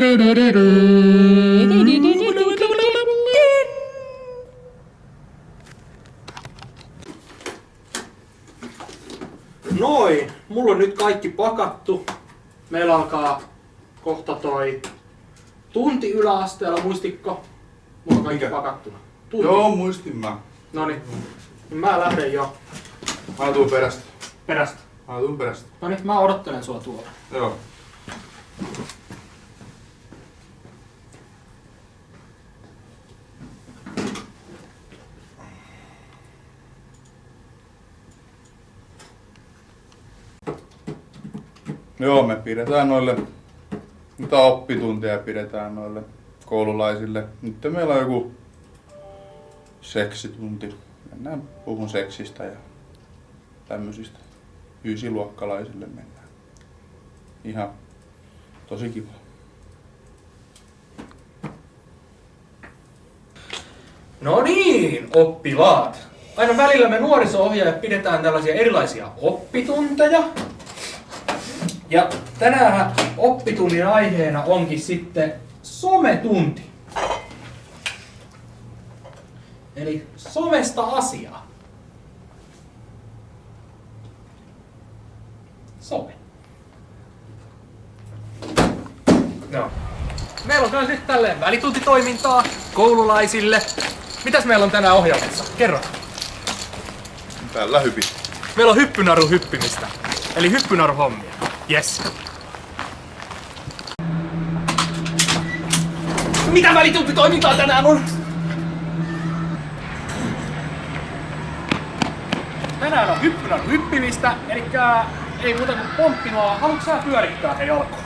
do do do do Noin, mulla on nyt kaikki pakattu. Meillä alkaa kohta toi tunti yläasteella, muistikko? Mulla on kaikki Mikä? pakattuna. Tunti. Joo, muistin mä. Noniin. Mä lähden jo Mä tuun perästä. perästä. Mä tuun perästä. Noniin, mä odottelen sua tuolla. Joo. Joo, me pidetään noille, mitä oppitunteja pidetään noille koululaisille. Nyt meillä on joku seksitunti. Mennään puhun seksistä ja tämmöisistä. Ysiluokkalaisille mennään. Ihan tosi kiva. No niin, oppilaat. Aina välillä me nuoriso-ohjaajat pidetään tällaisia erilaisia oppitunteja. Ja tänään oppitunnin aiheena onkin sitten sometunti. Eli somesta asiaa. Some. No. Meillä on myös nyt tälleen välituntitoimintaa koululaisille. Mitäs meillä on tänään ohjelmassa? Kerro. Tällä hypin. Meillä on hyppynaru hyppimistä. Eli hyppynaru hommia. Yes. Mitä välituntitoimintaa tänään on? Tänään on hyppynaru hyppimistä, eli ei muuta kuin pomppinoa. Haluatko sä pyörittää hei alkuun?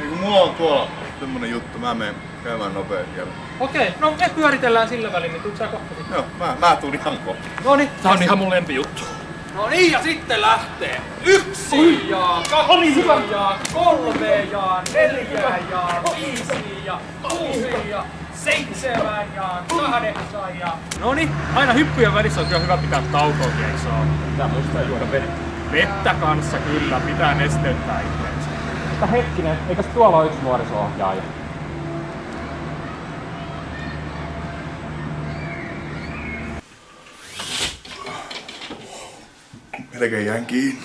Ei kun mulla on tuolla semmonen juttu, mä menen käymään nopea siellä. Okei, no me pyöritellään sillä välin, niin tuut sä kohta sitten. Joo, mä, mä tuun ihan kohta. Noni, tää on ihan mun lempijuttu. No niin, ja sitten lähtee. Yksi ja kaksi ja kolme ja neljä ja viisi ja kuusi ja seitsemän ja kahdeksan ja... Noni, aina hyppyjen välissä on kyllä hyvä pitää taukoakin, eikö se oo? Pitää muistaa juoda vettä. Vettä kanssa kyllä, pitää nesteyttää itseensä. Mutta hetkinen, eikös tuolla ole yksi nuoriso-ohjaaja? like a Yankee.